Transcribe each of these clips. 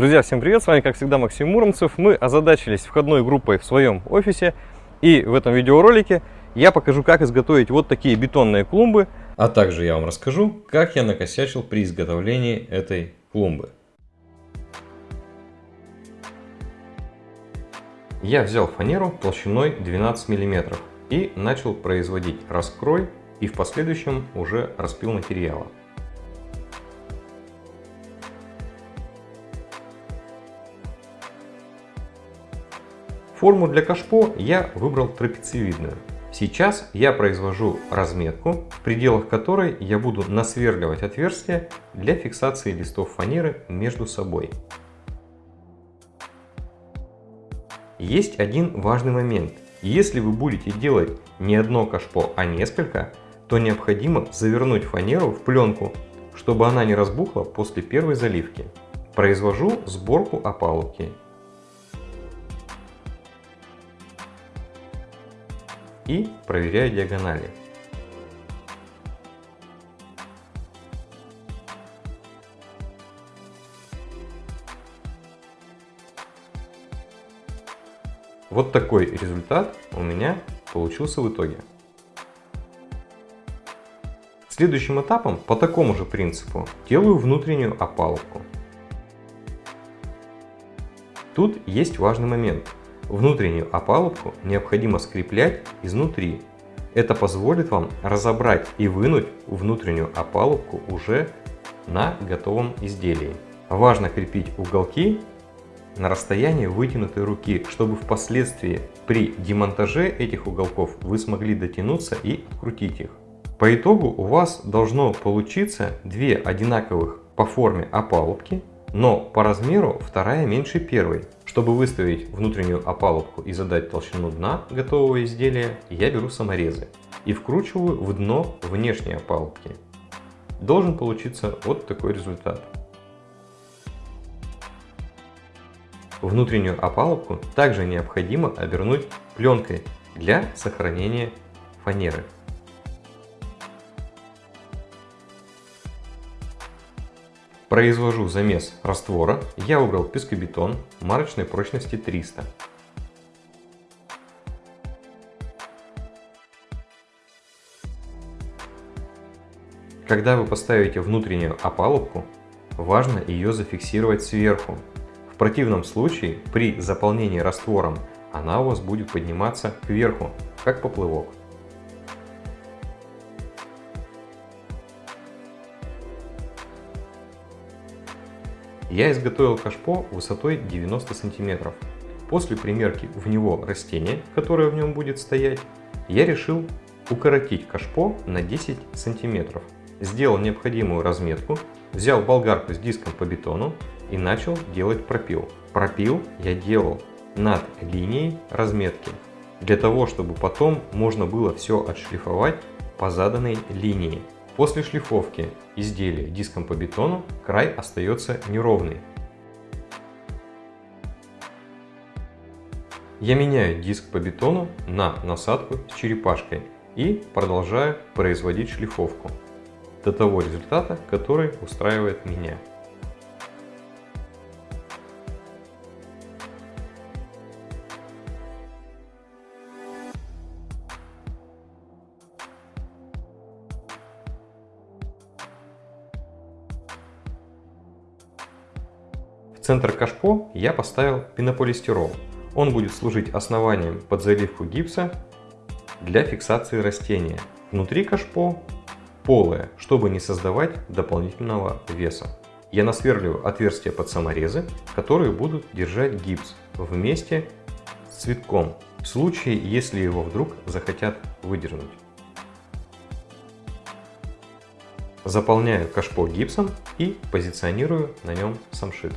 Друзья, всем привет! С вами, как всегда, Максим Муромцев. Мы озадачились входной группой в своем офисе. И в этом видеоролике я покажу, как изготовить вот такие бетонные клумбы. А также я вам расскажу, как я накосячил при изготовлении этой клумбы. Я взял фанеру толщиной 12 мм и начал производить раскрой и в последующем уже распил материала. Форму для кашпо я выбрал трапециевидную. Сейчас я произвожу разметку, в пределах которой я буду насверливать отверстия для фиксации листов фанеры между собой. Есть один важный момент. Если вы будете делать не одно кашпо, а несколько, то необходимо завернуть фанеру в пленку, чтобы она не разбухла после первой заливки. Произвожу сборку опалубки и проверяю диагонали. Вот такой результат у меня получился в итоге. Следующим этапом по такому же принципу делаю внутреннюю опалубку. Тут есть важный момент. Внутреннюю опалубку необходимо скреплять изнутри. Это позволит вам разобрать и вынуть внутреннюю опалубку уже на готовом изделии. Важно крепить уголки на расстоянии вытянутой руки, чтобы впоследствии при демонтаже этих уголков вы смогли дотянуться и открутить их. По итогу у вас должно получиться две одинаковых по форме опалубки, но по размеру вторая меньше первой. Чтобы выставить внутреннюю опалубку и задать толщину дна готового изделия, я беру саморезы и вкручиваю в дно внешней опалубки. Должен получиться вот такой результат. Внутреннюю опалубку также необходимо обернуть пленкой для сохранения фанеры. Произвожу замес раствора. Я выбрал пескобетон марочной прочности 300. Когда вы поставите внутреннюю опалубку, важно ее зафиксировать сверху. В противном случае при заполнении раствором она у вас будет подниматься кверху, как поплывок. Я изготовил кашпо высотой 90 сантиметров. После примерки в него растения, которое в нем будет стоять, я решил укоротить кашпо на 10 сантиметров. Сделал необходимую разметку, взял болгарку с диском по бетону и начал делать пропил. Пропил я делал над линией разметки, для того, чтобы потом можно было все отшлифовать по заданной линии. После шлифовки изделия диском по бетону край остается неровный. Я меняю диск по бетону на насадку с черепашкой и продолжаю производить шлифовку до того результата, который устраивает меня. Центр кашпо я поставил пенополистирол. Он будет служить основанием под заливку гипса для фиксации растения. Внутри кашпо полое, чтобы не создавать дополнительного веса. Я насверливаю отверстия под саморезы, которые будут держать гипс вместе с цветком, в случае, если его вдруг захотят выдернуть. Заполняю кашпо гипсом и позиционирую на нем самшит.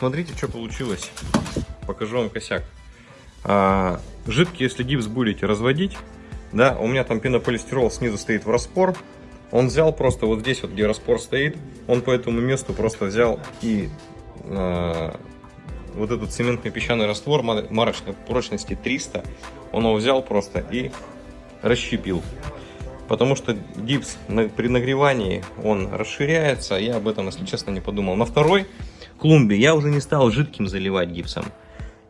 Смотрите, что получилось. Покажу вам косяк. А, жидкий, если гипс будете разводить, да, у меня там пенополистирол снизу стоит в распор. Он взял просто вот здесь, вот где распор стоит, он по этому месту просто взял и а, вот этот цементный песчаный раствор марочной прочности 300, он его взял просто и расщепил. потому что гипс при нагревании он расширяется. Я об этом, если честно, не подумал. На второй клумбе я уже не стал жидким заливать гипсом.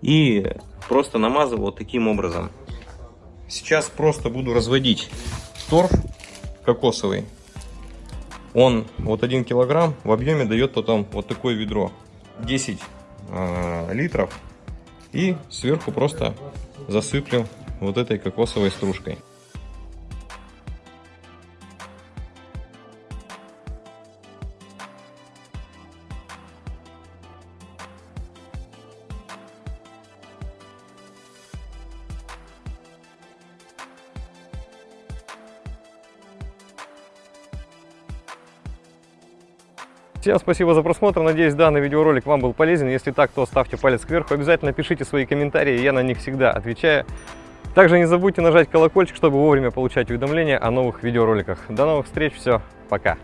И просто намазывал вот таким образом. Сейчас просто буду разводить торф кокосовый. Он вот 1 килограмм в объеме дает потом вот такое ведро. 10 э, литров. И сверху просто засыплю вот этой кокосовой стружкой. Всем спасибо за просмотр. Надеюсь, данный видеоролик вам был полезен. Если так, то ставьте палец кверху. Обязательно пишите свои комментарии, я на них всегда отвечаю. Также не забудьте нажать колокольчик, чтобы вовремя получать уведомления о новых видеороликах. До новых встреч, все, пока!